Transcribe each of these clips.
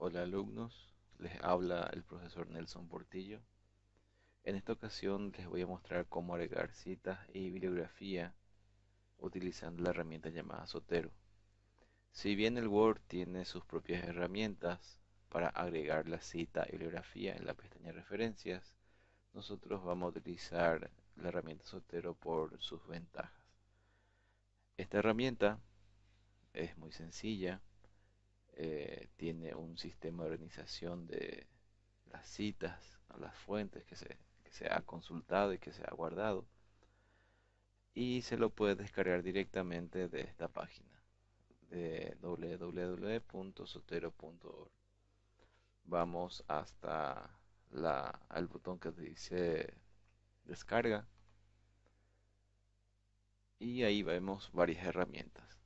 Hola alumnos, les habla el profesor Nelson Portillo. En esta ocasión les voy a mostrar cómo agregar citas y bibliografía utilizando la herramienta llamada Sotero. Si bien el Word tiene sus propias herramientas para agregar la cita y bibliografía en la pestaña referencias, nosotros vamos a utilizar la herramienta Sotero por sus ventajas. Esta herramienta es muy sencilla, eh, tiene un sistema de organización de las citas, las fuentes que se, ha consultado y que se ha guardado y se lo puede descargar directamente de esta página de www.sotero.org. Vamos hasta la, el botón que dice descarga y ahí vemos varias herramientas.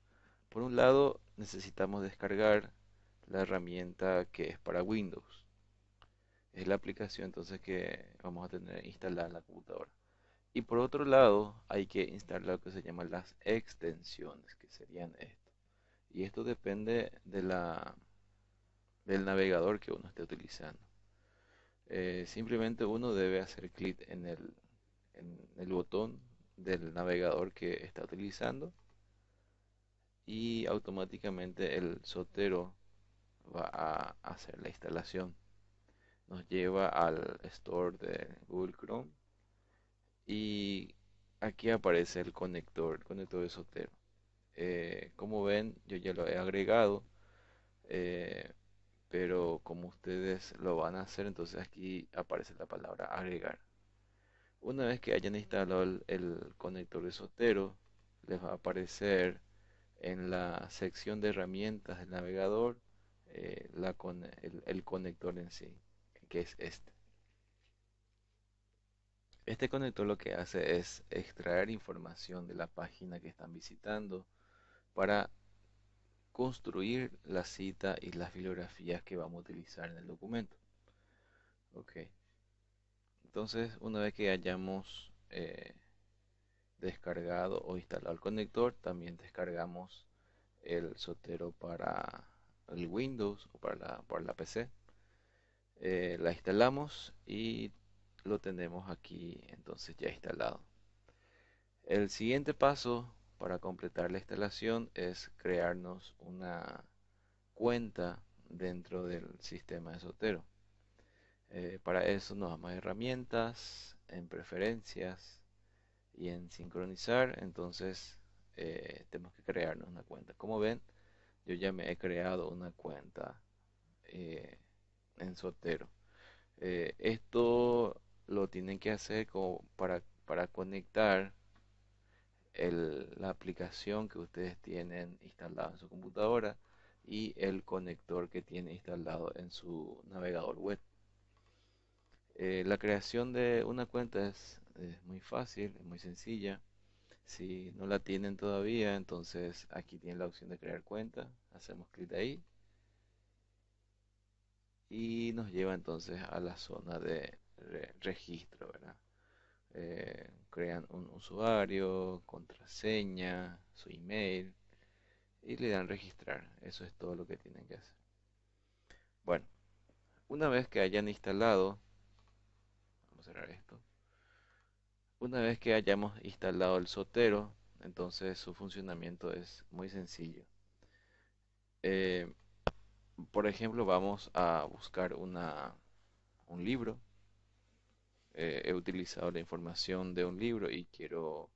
Por un lado necesitamos descargar la herramienta que es para Windows. Es la aplicación entonces que vamos a tener instalada en la computadora. Y por otro lado, hay que instalar lo que se llaman las extensiones, que serían esto. Y esto depende de la, del navegador que uno esté utilizando. Eh, simplemente uno debe hacer clic en el, en el botón del navegador que está utilizando y automáticamente el sotero va a hacer la instalación. Nos lleva al store de Google Chrome y aquí aparece el conector, el conector de Sotero. Eh, como ven, yo ya lo he agregado, eh, pero como ustedes lo van a hacer, entonces aquí aparece la palabra agregar. Una vez que hayan instalado el, conector de Sotero, les va a aparecer en la sección de herramientas del navegador eh, la el conector en sí, que es este. Este conector lo que hace es extraer información de la página que están visitando para construir la cita y las bibliografías que vamos a utilizar en el documento. Ok. Entonces, una vez que hayamos eh, descargado o instalado el conector, también descargamos el sotero para el Windows o para la, para la PC. Eh, la instalamos y lo tenemos aquí entonces ya instalado. El siguiente paso para completar la instalación es crearnos una cuenta dentro del sistema de Sotero. Eh, para eso nos vamos a herramientas, en preferencias y en sincronizar. Entonces eh, tenemos que crearnos una cuenta. Como ven, yo ya me he creado una cuenta eh, en Sotero. esto lo tienen que hacer como para, para conectar la aplicación que ustedes tienen instalada en su computadora y el conector que tiene instalado en su navegador web. Eh, la creación de una cuenta es, muy fácil, es muy sencilla. Si no la tienen todavía, entonces aquí tienen la opción de crear cuenta. Hacemos clic ahí. Y nos lleva entonces a la zona de registro, ¿verdad? Eh, crean un usuario, contraseña, su email y le dan registrar. Eso es todo lo que tienen que hacer. Bueno, una vez que hayan instalado, vamos a cerrar esto. Una vez que hayamos instalado el sotero, entonces su funcionamiento es muy sencillo. Eh, por ejemplo, vamos a buscar una, un libro eh, he utilizado la información de un libro y quiero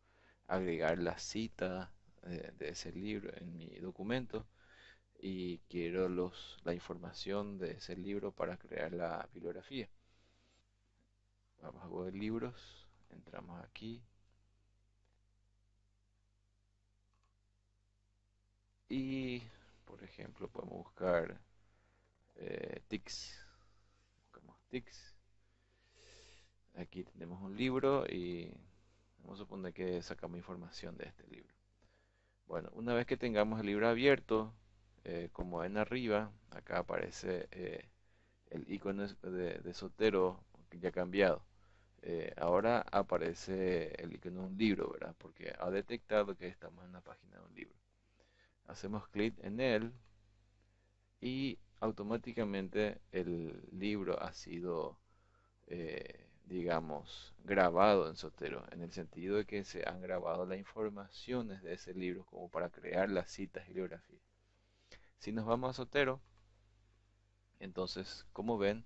agregar la cita eh, de ese libro en mi documento y quiero los, la información de ese libro para crear la bibliografía. Vamos a Google Libros, entramos aquí y por ejemplo podemos buscar eh, TICS. Buscamos TICS Aquí tenemos un libro y vamos a suponer que sacamos información de este libro. Bueno, una vez que tengamos el libro abierto, eh, como ven arriba, acá aparece eh, el icono de, de, Sotero ya cambiado. Eh, ahora aparece el icono de un libro, ¿verdad? Porque ha detectado que estamos en la página de un libro. Hacemos clic en él y automáticamente el libro ha sido, eh, digamos, grabado en Sotero, en el sentido de que se han grabado las informaciones de ese libro como para crear las citas y bibliografías. Si nos vamos a Sotero, entonces, como ven,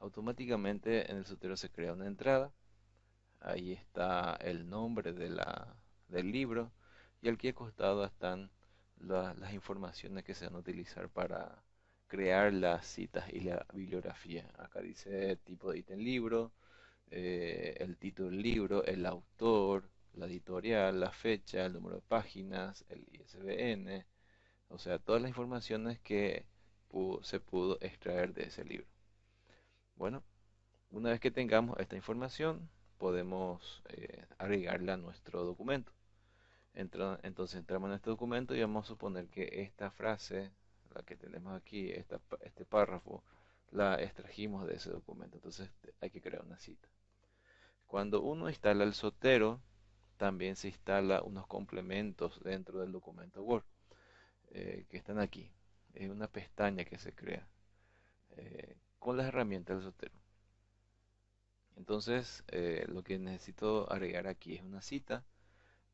automáticamente en el Sotero se crea una entrada. Ahí está el nombre de la, del libro y aquí al costado están las informaciones que se van a utilizar para crear las citas y la bibliografía. Acá dice tipo de ítem libro, eh, el título del libro, el autor, la editorial, la fecha, el número de páginas, el ISBN, o sea, todas las informaciones que se pudo extraer de ese libro. Bueno, una vez que tengamos esta información, podemos eh, agregarla a nuestro documento. entonces entramos en este documento y vamos a suponer que esta frase la que tenemos aquí, este párrafo, la extrajimos de ese documento. Entonces hay que crear una cita. Cuando uno instala el Sotero, también se instala unos complementos dentro del documento Word, eh, que están aquí. Es una pestaña que se crea eh, con las herramientas del Sotero. Entonces, eh, lo que necesito agregar aquí es una cita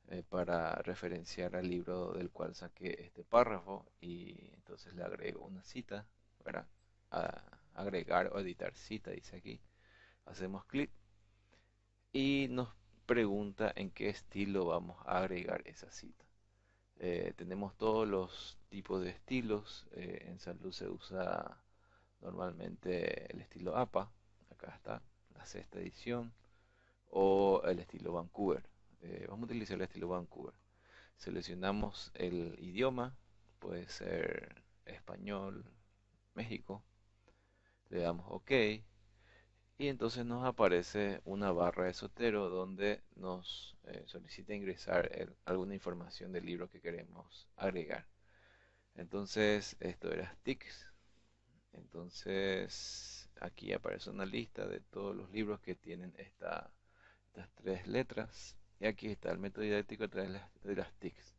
eh, para referenciar al libro del cual saqué este párrafo y entonces le agrego una cita para agregar o editar cita, dice aquí. Hacemos clic y nos pregunta en qué estilo vamos a agregar esa cita. Eh, tenemos todos los tipos de estilos. En salud se usa normalmente el estilo APA, acá está, sexta edición, o el estilo Vancouver. Eh, vamos a utilizar el estilo Vancouver. Seleccionamos el idioma, puede ser español, México. Le damos OK. Y entonces nos aparece una barra de Sotero donde nos eh, solicita ingresar alguna información del libro que queremos agregar. Entonces, esto era sticks. Entonces, aquí aparece una lista de todos los libros que tienen estas tres letras. Y aquí está el método didáctico a través de las, TICs.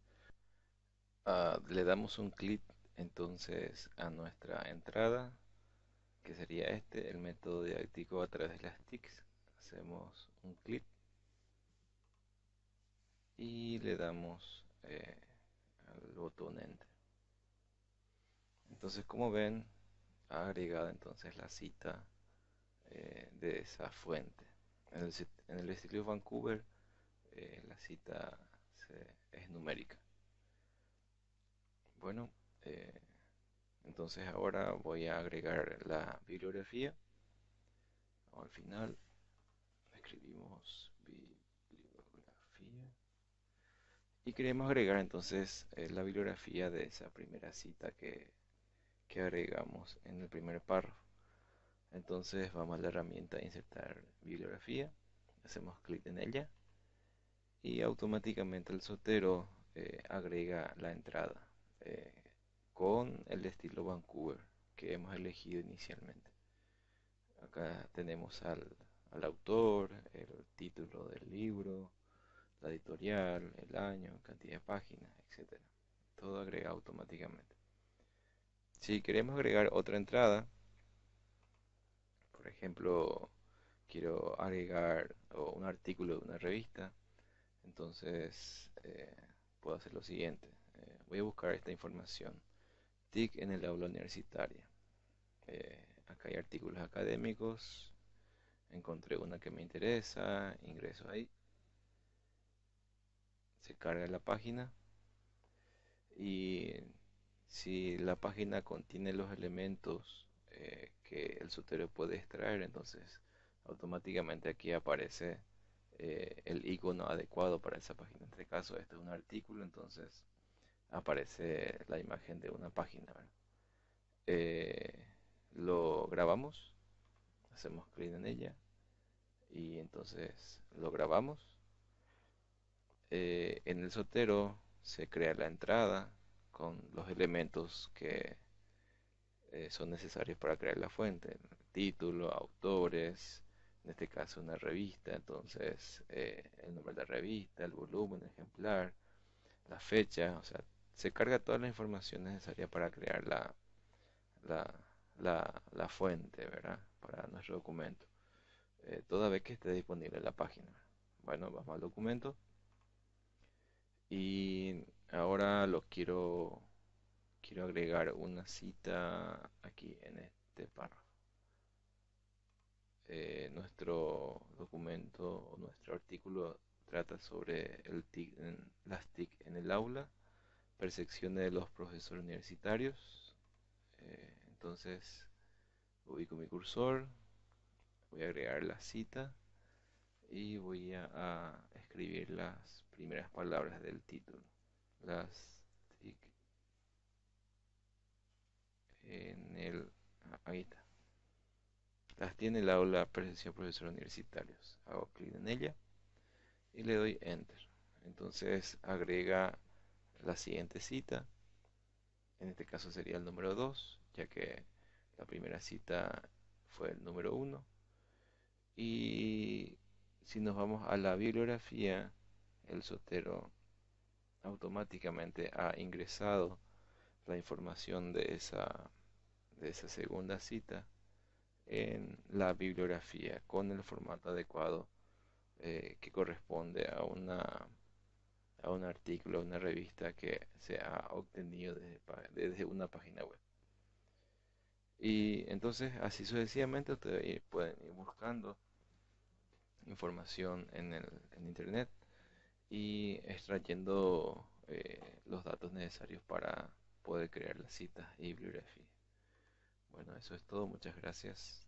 Ah, le damos un clic entonces a nuestra entrada, que sería este, el método didáctico a través de las TICs. Hacemos un clic y le damos eh, al botón Enter. Entonces, como ven, ha agregado entonces la cita eh, de esa fuente. En el, en el estilo Vancouver eh, la cita es numérica. Bueno, eh, entonces ahora voy a agregar la bibliografía. Al final escribimos bibliografía y queremos agregar entonces la bibliografía de esa primera cita que, que agregamos en el primer párrafo. Entonces vamos a la herramienta insertar bibliografía, hacemos clic en ella y automáticamente el sotero eh, agrega la entrada eh, con el estilo Vancouver que hemos elegido inicialmente. Acá tenemos al, autor, el título del libro, la editorial, el año, cantidad de páginas, etc. Todo agrega automáticamente. Si queremos agregar otra entrada, por ejemplo, quiero agregar un artículo de una revista, entonces eh, puedo hacer lo siguiente. Eh, voy a buscar esta información. TIC en el aula universitaria. Eh, acá hay artículos académicos. Encontré una que me interesa. Ingreso ahí. Se carga la página. Y si la página contiene los elementos que el sutero puede extraer, entonces automáticamente aquí aparece eh, el icono adecuado para esa página. En este caso, este es un artículo, entonces aparece la imagen de una página. Eh, lo grabamos, hacemos clic en ella y entonces lo grabamos. Eh, en el sotero se crea la entrada con los elementos que son necesarios para crear la fuente, título, autores, en este caso una revista, entonces eh, el nombre de la revista, el volumen, el ejemplar, la fecha, o sea, se carga toda la información necesaria para crear la, la, la fuente, ¿verdad? Para nuestro documento, eh, toda vez que esté disponible en la página. Bueno, vamos al documento y ahora lo quiero quiero agregar una cita aquí en este párrafo. Eh, nuestro documento o nuestro artículo trata sobre el TIC en, las TIC en el aula, percepciones de los profesores universitarios. Eh, entonces ubico mi cursor, voy a agregar la cita y voy a, escribir las primeras palabras del título. Las TIC en el... Ah, ahí. Las tiene el aula percepción profesores universitarios. Hago clic en ella y le doy enter. Entonces agrega la siguiente cita. En este caso sería el número 2, ya que la primera cita fue el número 1. Y si nos vamos a la bibliografía, el sotero automáticamente ha ingresado la información de esa, de esa segunda cita en la bibliografía con el formato adecuado eh, que corresponde a una a un artículo, a una revista que se ha obtenido desde, desde una página web. Y entonces así sucesivamente ustedes pueden ir buscando información en, el, en internet y extrayendo eh, los datos necesarios para poder crear las citas y bibliografía. Bueno, eso es todo. Muchas gracias.